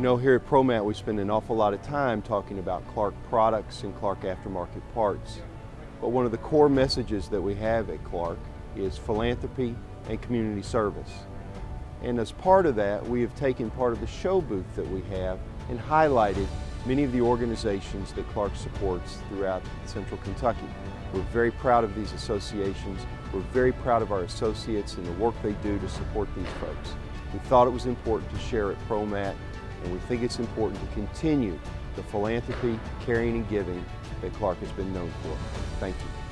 know, here at ProMat we spend an awful lot of time talking about Clark products and Clark aftermarket parts. But one of the core messages that we have at Clark is philanthropy and community service. And as part of that, we have taken part of the show booth that we have and highlighted many of the organizations that Clark supports throughout central Kentucky. We're very proud of these associations. We're very proud of our associates and the work they do to support these folks. We thought it was important to share at ProMat and we think it's important to continue the philanthropy, caring, and giving that Clark has been known for. Thank you.